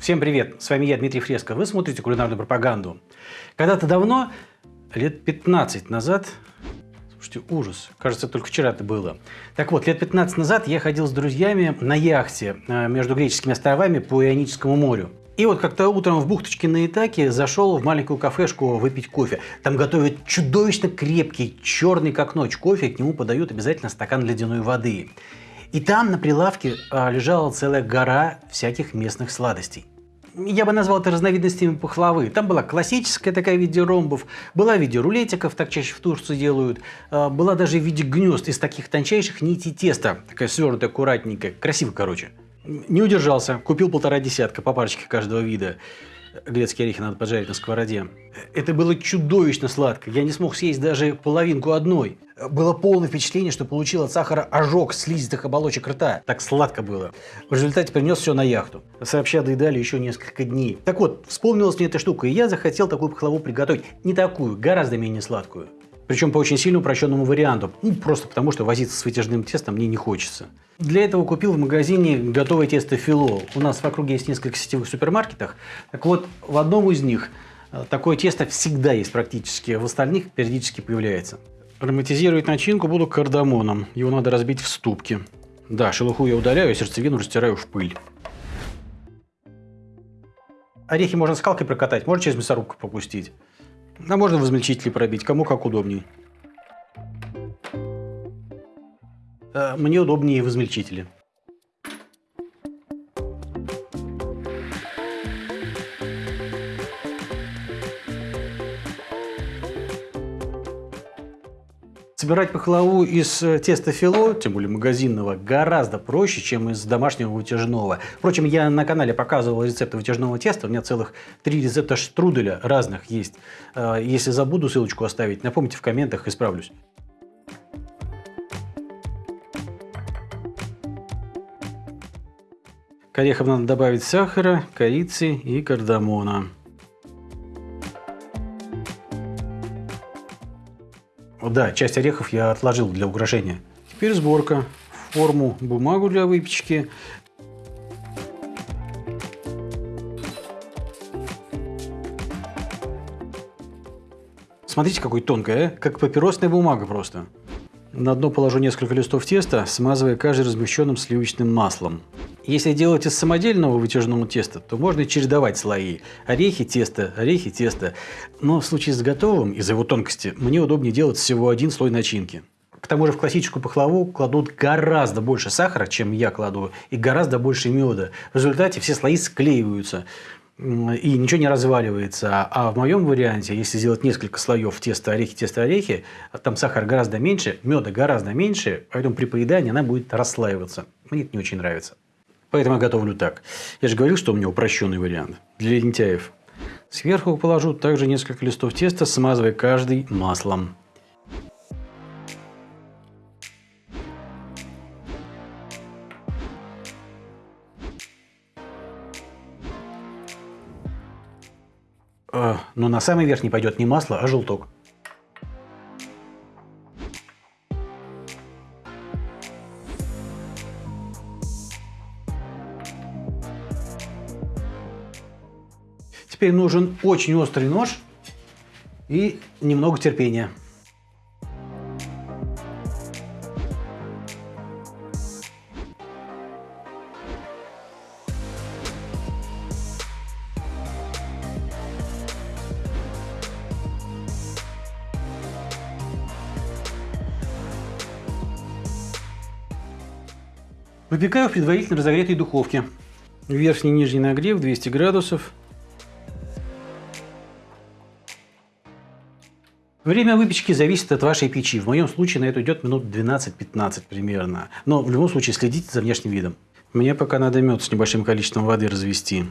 Всем привет, с вами я, Дмитрий Фреско. Вы смотрите кулинарную пропаганду. Когда-то давно, лет 15 назад, слушайте, ужас, кажется, только вчера это было. Так вот, лет 15 назад я ходил с друзьями на яхте э, между греческими островами по Ионическому морю. И вот как-то утром в бухточке на Итаке зашел в маленькую кафешку выпить кофе. Там готовят чудовищно крепкий, черный как ночь кофе, к нему подают обязательно стакан ледяной воды. И там на прилавке а, лежала целая гора всяких местных сладостей. Я бы назвал это разновидностями пахлавы. Там была классическая такая в виде ромбов, была в виде рулетиков, так чаще в Турции делают, а, была даже в виде гнезд из таких тончайших нитей теста, такая свернутая, аккуратненькая, красиво, короче. Не удержался, купил полтора десятка по парочке каждого вида. Грецкие орехи надо поджарить на сковороде. Это было чудовищно сладко. Я не смог съесть даже половинку одной. Было полное впечатление, что получил от сахара ожог слизистых оболочек рта. Так сладко было. В результате принес все на яхту. Сообща доедали еще несколько дней. Так вот, вспомнилась мне эта штука, и я захотел такую пахлаву приготовить. Не такую, гораздо менее сладкую. Причем по очень сильно упрощенному варианту. Ну, просто потому, что возиться с вытяжным тестом мне не хочется. Для этого купил в магазине готовое тесто фило. У нас в округе есть несколько сетевых супермаркетах. Так вот, в одном из них э, такое тесто всегда есть практически, в остальных периодически появляется. Ароматизировать начинку буду кардамоном. Его надо разбить в ступке. Да, шелуху я удаляю, а сердцевину растираю в пыль. Орехи можно скалкой прокатать, можно через мясорубку попустить. А можно в измельчителе пробить, кому как удобнее. Э, мне удобнее в измельчителе. Собирать пахлаву из э, теста фило, тем более магазинного, гораздо проще, чем из домашнего вытяжного. Впрочем, я на канале показывал рецепты вытяжного теста. У меня целых три рецепта штруделя разных есть. Э, если забуду ссылочку оставить, напомните в комментах, исправлюсь. К орехам надо добавить сахара, корицы и кардамона. Да, часть орехов я отложил для украшения. Теперь сборка. Форму, бумагу для выпечки. Смотрите, какой тонкая, а? как папиросная бумага просто. На дно положу несколько листов теста, смазывая каждый размещенным сливочным маслом. Если делать из самодельного вытяжного теста, то можно чередовать слои. Орехи, тесто, орехи, тесто. Но в случае с готовым, из-за его тонкости, мне удобнее делать всего один слой начинки. К тому же в классическую пахлаву кладут гораздо больше сахара, чем я кладу, и гораздо больше меда. В результате все слои склеиваются и ничего не разваливается. А в моем варианте, если сделать несколько слоев теста орехи, теста орехи, там сахар гораздо меньше, меда гораздо меньше, поэтому при поедании она будет расслаиваться. Мне это не очень нравится. Поэтому я готовлю так. Я же говорил, что у меня упрощенный вариант для лентяев. Сверху положу также несколько листов теста, смазывая каждый маслом. А, но на самый верх не пойдет не масло, а желток. Теперь нужен очень острый нож и немного терпения. Выпекаю в предварительно разогретой духовке. Верхний и нижний нагрев 200 градусов. Время выпечки зависит от вашей печи. В моем случае на это идет минут 12-15 примерно. Но в любом случае следите за внешним видом. Мне пока надо мед с небольшим количеством воды развести.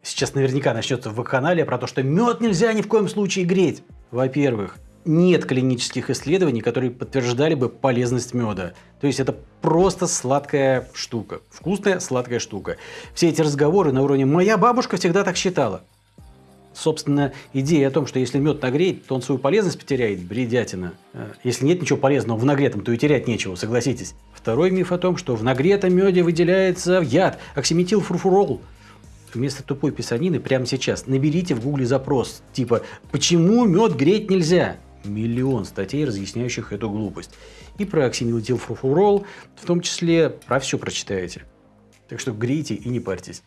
Сейчас наверняка начнется в канале про то, что мед нельзя ни в коем случае греть. Во-первых, нет клинических исследований, которые подтверждали бы полезность меда. То есть это просто сладкая штука. Вкусная сладкая штука. Все эти разговоры на уровне «моя бабушка всегда так считала». Собственно, идея о том, что если мед нагреть, то он свою полезность потеряет, бредятина. Э, если нет ничего полезного в нагретом, то и терять нечего, согласитесь. Второй миф о том, что в нагретом меде выделяется яд, оксиметилфурфурол. вместо тупой писанины прямо сейчас наберите в гугле запрос типа «Почему мед греть нельзя?» Миллион статей, разъясняющих эту глупость. И про оксинилдилфурфурол, в том числе про все прочитаете. Так что грейте и не парьтесь.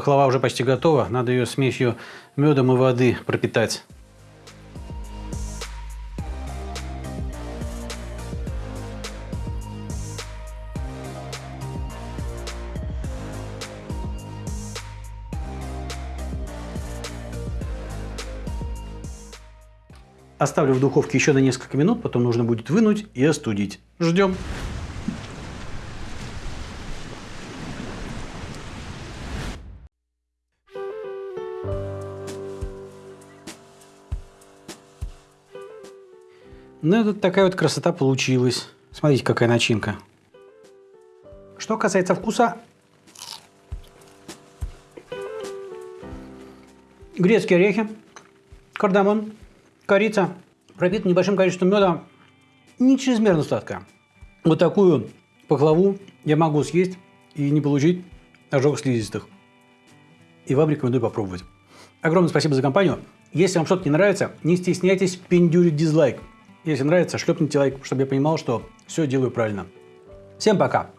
Пахлава уже почти готова, надо ее смесью медом и воды пропитать. Оставлю в духовке еще на несколько минут, потом нужно будет вынуть и остудить. Ждем. Ну, вот такая вот красота получилась. Смотрите, какая начинка. Что касается вкуса, грецкие орехи, кардамон, корица, пропита небольшим количеством меда, не чрезмерно сладкая. Вот такую пахлаву я могу съесть и не получить ожог слизистых. И вам рекомендую попробовать. Огромное спасибо за компанию. Если вам что-то не нравится, не стесняйтесь пиндюрить дизлайк. Если нравится, шлепните лайк, чтобы я понимал, что все делаю правильно. Всем пока!